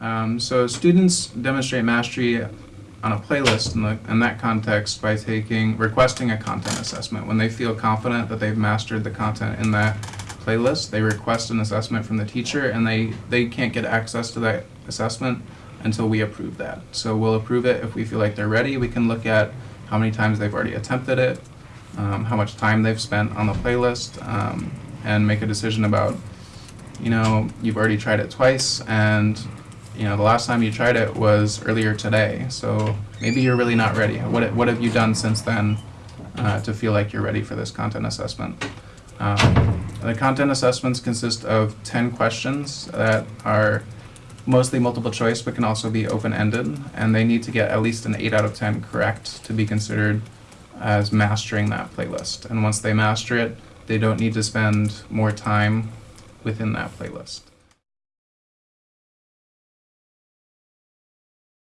Um, so students demonstrate mastery on a playlist in, the, in that context by taking requesting a content assessment. When they feel confident that they've mastered the content in that playlist, they request an assessment from the teacher, and they they can't get access to that assessment until we approve that. So we'll approve it if we feel like they're ready. We can look at how many times they've already attempted it, um, how much time they've spent on the playlist, um, and make a decision about you know, you've already tried it twice and you know, the last time you tried it was earlier today. So maybe you're really not ready. What, what have you done since then uh, to feel like you're ready for this content assessment? Um, the content assessments consist of 10 questions that are mostly multiple choice but can also be open-ended and they need to get at least an 8 out of 10 correct to be considered as mastering that playlist. And once they master it, they don't need to spend more time within that playlist.